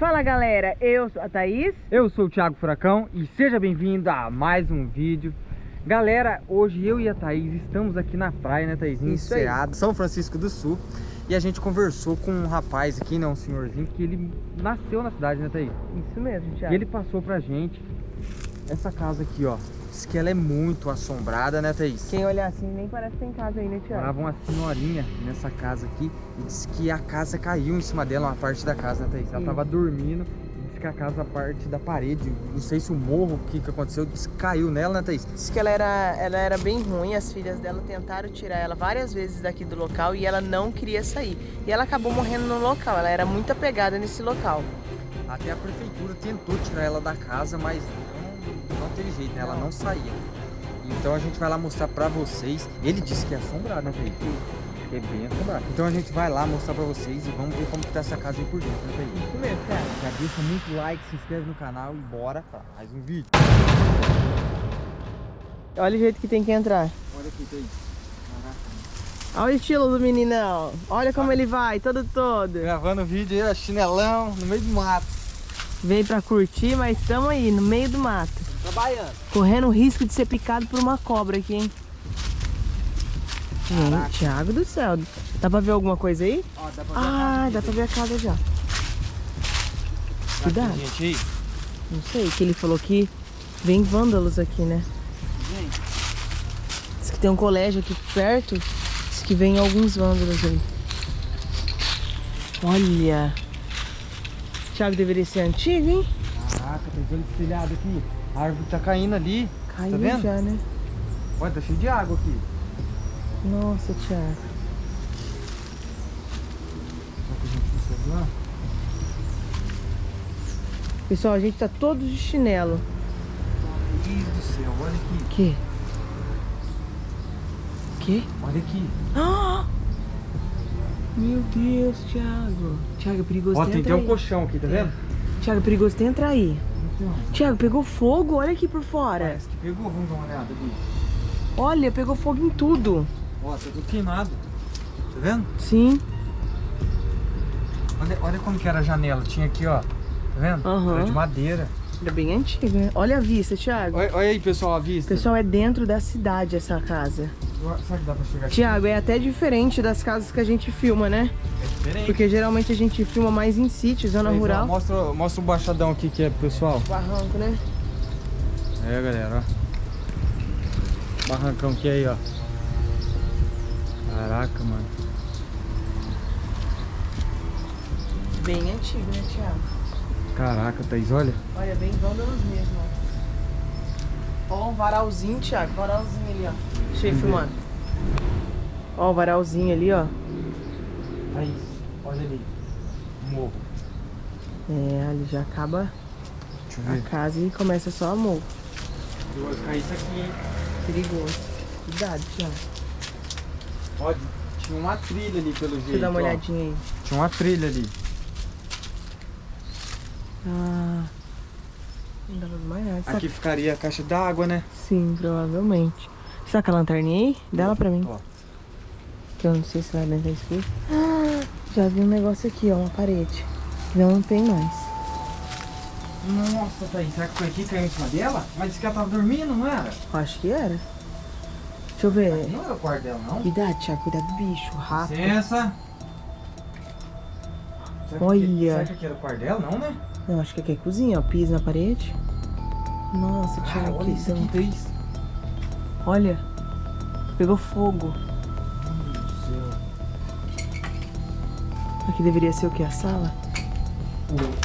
Fala galera, eu sou a Thaís. Eu sou o Thiago Furacão e seja bem-vindo a mais um vídeo. Galera, hoje eu e a Thaís estamos aqui na praia, né Thaís? Em São Francisco do Sul. E a gente conversou com um rapaz aqui, né, um senhorzinho, que ele nasceu na cidade, né Thaís? Isso mesmo, Thiago. E ele passou pra gente essa casa aqui, ó. Diz que ela é muito assombrada, né Thaís? Quem olhar assim nem parece que tem casa aí, né, Thiago? Morava uma senhorinha nessa casa aqui e disse que a casa caiu em cima dela, uma parte da casa, né, Thaís? Ela Isso. tava dormindo e disse que a casa, a parte da parede, não sei se o morro, o que que aconteceu, disse que caiu nela, né, Thaís? Diz que ela era, ela era bem ruim, as filhas dela tentaram tirar ela várias vezes daqui do local e ela não queria sair. E ela acabou morrendo no local, ela era muito apegada nesse local. Até a prefeitura tentou tirar ela da casa, mas não, teve jeito, né? Ela não saía. Então a gente vai lá mostrar pra vocês. Ele disse que é assombrado, né? Que é bem assombrado. Então a gente vai lá mostrar pra vocês e vamos ver como que tá essa casa aí por dentro, né, Thaís? Isso mesmo, Thiago. Já deixa muito like, se inscreve no canal e bora pra mais um vídeo. Olha o jeito que tem que entrar. Olha aqui. Caraca. Olha o estilo do meninão. Olha como ele vai, todo todo. Gravando vídeo aí, ó, chinelão, no meio do mato. Vem pra curtir, mas estamos aí, no meio do mato. Trabalhando. Correndo o risco de ser picado por uma cobra aqui, hein? Caraca. Gente, Thiago do céu. Dá pra ver alguma coisa aí? Ó, dá pra ver Ah, dá pra ver a casa já. Cuidado. Gente, aí. Não sei, que ele falou que vem vândalos aqui, né? Gente, Diz que tem um colégio aqui perto. Diz que vem alguns vândalos aí. Olha. Thiago deveria ser antigo, hein? Caraca, tem vendo esse telhado aqui? A árvore tá caindo ali. Caiu Tá vendo? já, né? Olha, tá cheio de água aqui. Nossa, Thiago. Será que a gente consegue lá? Pessoal, a gente tá todos de chinelo. Meu Deus do céu, olha aqui. Que? Que? Olha aqui. Ah! Meu Deus, Thiago. Thiago, é perigoso Ó, tem até um colchão aqui, tá vendo? Thiago, perigoso de entrar aí. Então, Thiago, pegou fogo? Olha aqui por fora. parece que pegou, vamos dar uma olhada ali. Olha, pegou fogo em tudo. Ó, tá tudo queimado. Tá vendo? Sim. Olha, olha como que era a janela. Tinha aqui, ó. Tá vendo? Aham. Era de madeira. É bem antigo, né? Olha a vista, Thiago. Olha, olha aí, pessoal, a vista. Pessoal, é dentro da cidade essa casa. Será que dá pra chegar aqui? Tiago, é até diferente das casas que a gente filma, né? É diferente. Porque geralmente a gente filma mais em sítio, zona Aí, rural. Mostra, mostra o baixadão aqui que é, pessoal. Barranco, né? É, galera, ó. Barrancão que é aí, ó. Caraca, mano. Bem antigo, né, Tiago? Caraca, Thaís, olha. Olha, bem vândalos mesmo, ó. Ó, um varalzinho, Thiago. Varalzinho ali, ó. Deixa eu ir Vamos ver. filmando. Ó, o varalzinho ali, ó. Thaís, olha ali. Morro. É, ali já acaba a casa e começa só a morro. Eu vou cair isso aqui, hein. Perigoso. Cuidado, Thiago. Olha, tinha uma trilha ali pelo jeito. Deixa eu dar uma ó. olhadinha aí. Tinha uma trilha ali. Ah. Não ver mais nada. Aqui ficaria a caixa d'água, né? Sim, provavelmente. Será que a lanterninha aí? Dá ela pra mim. Ó, Que eu não sei se lá dentro escuro. Ah, já vi um negócio aqui, ó, uma parede. Que não tem mais. Nossa, Thaís, será que foi aqui que caiu em cima dela? Mas disse que ela tava dormindo, não era? Acho que era. Deixa eu ver. Não era o quarto dela, não? Cuidado, Thiago, cuidado do bicho, rato. Licença. Será que Olha. aqui- Será que aqui era o quarto dela, não, né? Eu acho que aqui é cozinha, ó, piso na parede. Nossa, Ah, Thiago, olha que isso aqui. Olha, pegou fogo. Meu Deus do céu. Aqui deveria ser o que? A sala?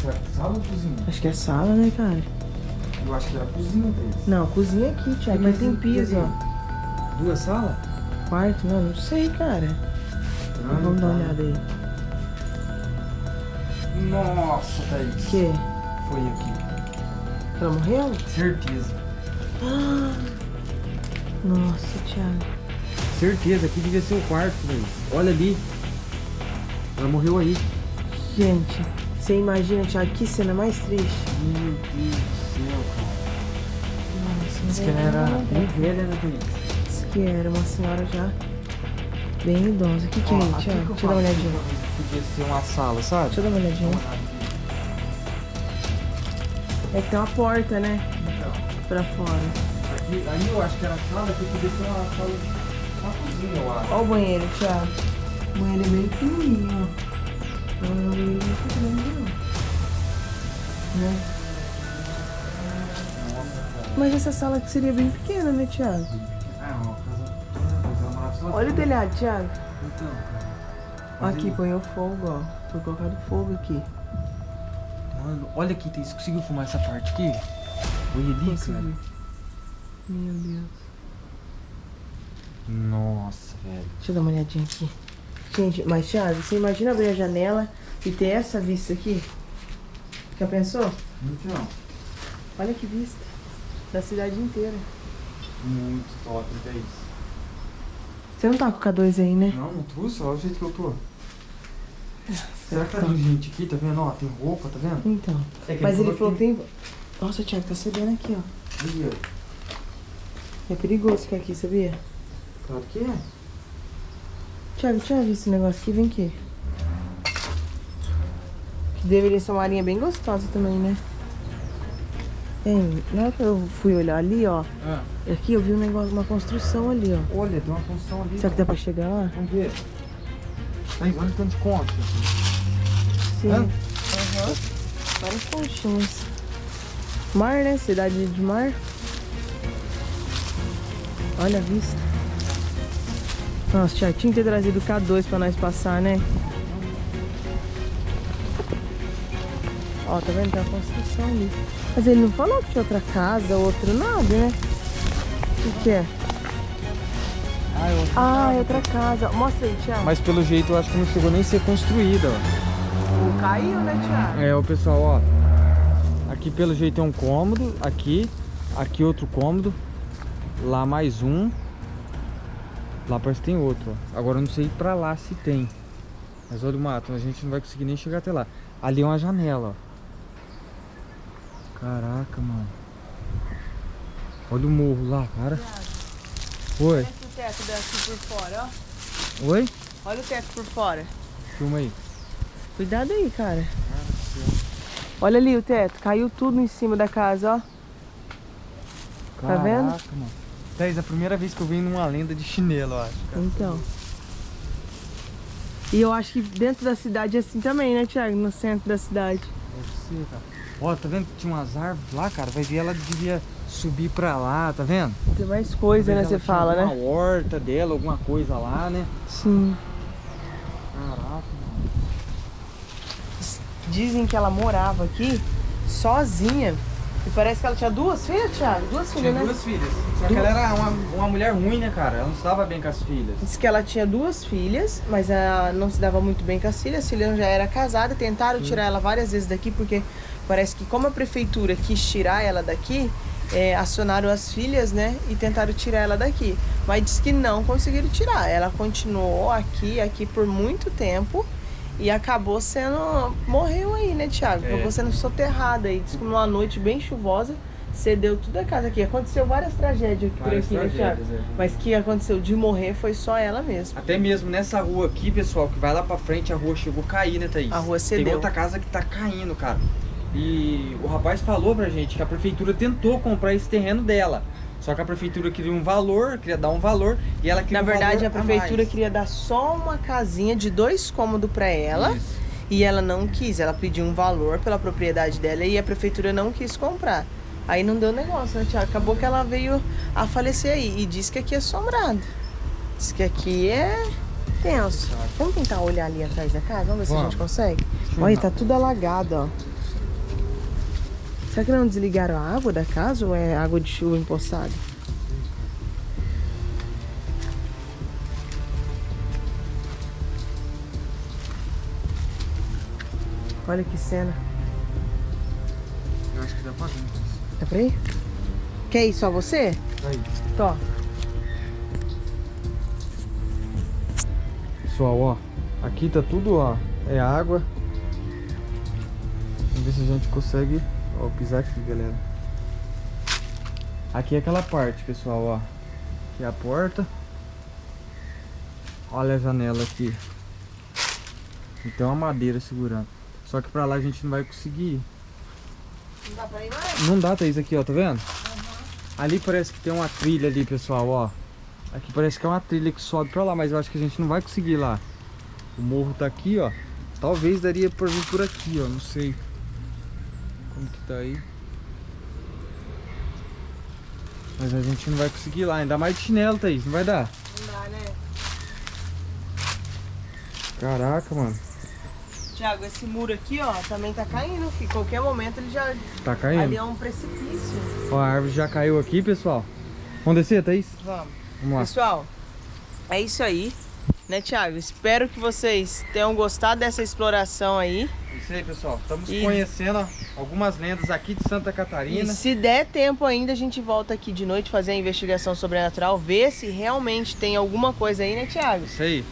Será que é sala ou cozinha? Acho que é sala, né, cara? Eu acho que era cozinha, Thaís. Não, cozinha aqui, Thiago. Mas tem piso, ó. Duas salas? Quarto, não, não sei, cara. Ah, Vamos dar tá. uma olhada aí. Nossa, Thaís. O quê? Foi aqui. Ela morreu? Certeza. Nossa, Thiago. Certeza, aqui devia ser o quarto, Thaís. Olha ali. Ela morreu aí. Gente, você imagina, Thiago, que cena mais triste. Meu Deus do céu, cara. Nossa, Diz que ela era bem velha, né, Thaís? Diz que era uma senhora já bem idosa. O que, que é que eu Deixa eu dar uma que olhadinha. Podia ser uma sala, sabe? Deixa eu dar uma olhadinha. É que tem uma porta, né? Então, Pra fora. aqui, aí eu acho que era a sala, aqui podia ser uma sala, uma cozinha, eu acho. Olha o banheiro, Thiago. O banheiro é bem pequenininho, ó. Não é um banheiro muito grande, não. Né? Nossa, cara. Mas essa sala aqui seria bem pequena, né, Thiago? Olha o telhado, Thiago. Então, Aqui, põe o fogo, ó. Foi colocado fogo aqui. Mano, olha aqui, você conseguiu filmar essa parte aqui? Olha ali, Consegui. cara. Meu Deus. Nossa, velho. Deixa eu dar uma olhadinha aqui. Gente, mas Thiago, você imagina abrir a janela e ter essa vista aqui? Já pensou? Então, Olha que vista. Da cidade inteira. muito top, é isso. Você não tá com o K2 aí, né? Não, não trouxe, olha o jeito que eu tô. Será que tá vindo gente aqui, tá vendo? Ó, tem roupa, tá vendo? Então. É Mas ele falou que tem. Nossa, Thiago, tá cedendo aqui, ó. É perigoso ficar aqui, sabia? Claro que é. Thiago, tinha visto esse negócio aqui? Vem aqui. Que deveria ser uma arinha bem gostosa também, né? Hein, na hora que eu fui olhar ali, ó. Ah, Aqui eu vi um negócio, uma construção ali, ó. olha, tem uma função ali. Será que dá pra chegar lá? Vamos ver. Aí, olha o tanto de conta. Sim. Aham. Várias conchinhas. Mar, né? Cidade de mar. Olha a vista. Nossa, tinha que ter trazido o K2 pra nós passar, né? Ó, tá vendo? Tem uma construção ali. Mas ele não falou que tinha outra casa, outro nada, né? O que, que é? Ah, eu... Ah, é outra casa. Mostra aí, Thiago. Mas pelo jeito eu acho que não chegou nem a ser construída, ó. Caiu, né, Thiago? É, o pessoal, ó. Aqui pelo jeito é um cômodo, aqui, aqui outro cômodo, lá mais um. Lá parece que tem outro, ó. Agora eu não sei pra lá se tem. Mas olha o mato, a gente não vai conseguir nem chegar até lá. Ali é uma janela, ó. Caraca, mano. Olha o morro lá, cara. Oi, Olha o teto daqui por fora, ó. oi? Olha o teto por fora. Filma aí. Cuidado aí, cara. Olha ali o teto. Caiu tudo em cima da casa, ó. Tá vendo? Caraca, mano. Thaís, é a primeira vez que eu venho numa lenda de chinelo, eu acho. cara. Então. E eu acho que dentro da cidade é assim também, né, Thiago? No centro da cidade. Deve ser, cara. Ó, tá vendo que tinha umas árvores lá, cara? Vai ver, ela devia subir pra lá, tá vendo? Tem mais coisa, né? Você tinha fala, né? horta dela, alguma coisa lá, né? Sim. Caraca, mano. Dizem que ela morava aqui sozinha. E parece que ela tinha duas filhas, Thiago? Duas filhas, né? filhas. Só que ela era uma, uma mulher ruim, né, cara? Ela não estava bem com as filhas. Diz que ela tinha duas filhas, mas ela não se dava muito bem com as filhas. A filha já era casada, tentaram tirar ela várias vezes daqui, porque parece que como a prefeitura quis tirar ela daqui, é, acionaram as filhas, né? E tentaram tirar ela daqui. Mas diz que não conseguiram tirar. Ela continuou aqui, aqui por muito tempo. E acabou sendo. Morreu aí, né, Thiago? É. Acabou sendo soterrada aí. Diz que numa noite bem chuvosa, cedeu tudo a casa aqui. Aconteceu várias tragédias por Várias aqui, né, Thiago? tragédias, é. Mas que aconteceu de morrer foi só ela mesma. Até mesmo nessa rua aqui, pessoal, que vai lá pra frente, a rua chegou a cair, né, Thaís? A rua Tem cedeu. outra casa que tá caindo, cara. E o rapaz falou pra gente que a prefeitura tentou comprar esse terreno dela. Só que a prefeitura queria um valor, queria dar um valor, e ela queria Na um verdade, a valor prefeitura mais. queria dar só uma casinha de dois cômodos pra ela Isso. e ela não quis. Ela pediu um valor pela propriedade dela e a prefeitura não quis comprar. Aí não deu negócio, né, Tiago? Acabou que ela veio a falecer aí e disse que aqui é assombrado. Diz que aqui é tenso. Vamos tentar olhar ali atrás da casa? Vamos ver se a gente consegue? Olha, tá tudo alagado, ó. Será que não desligaram a água da casa ou é água de chuva empoçada? Olha que cena. Eu acho que dá pra ver. Dá pra ir? Quer ir só você? Tá aí. Tó. Pessoal, ó. Aqui tá tudo, ó. É água. Vamos ver se a gente consegue ó, pisar aqui, galera. Aqui é aquela parte, pessoal, ó. Aqui é a porta. Olha a janela aqui. E tem uma madeira segurando. Só que pra lá a gente não vai conseguir ir. Não dá pra ir mais? Não dá, Thaís, aqui, ó, tá vendo? Ali parece que tem uma trilha ali, pessoal, ó. Aqui parece que é uma trilha que sobe pra lá, mas eu acho que a gente não vai conseguir ir lá. O morro tá aqui, ó. Talvez daria pra vir por aqui, ó, não sei. Como que tá aí. Mas a gente não vai conseguir ir lá, ainda mais de chinelo, Thaís, não vai dar. Não dá, né? Caraca, mano. Tiago, esse muro aqui, ó, também tá caindo, filho. Qualquer momento ele já... Tá Ali caindo? é um precipício. Ó, a árvore já caiu aqui, pessoal. Vamos descer, Thaís? Vamos. Vamos lá. Pessoal, é isso aí. Né, Tiago? Espero que vocês tenham gostado dessa exploração aí. Isso aí, pessoal. Estamos E- conhecendo algumas lendas aqui de Santa E Catarina. se der tempo ainda, a gente volta aqui de noite fazer a investigação sobrenatural, ver se realmente tem alguma coisa aí, né, Tiago? Isso aí.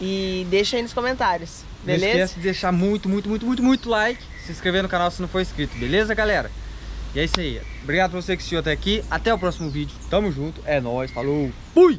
E deixa aí nos comentários, Não beleza? esquece de deixar muito, muito, muito, muito, muito like. Se inscrever no canal se não for inscrito, beleza, galera? E é isso aí. Obrigado por você que assistiu até aqui. Até o próximo vídeo. Tamo junto. É nóis. Falou. Fui!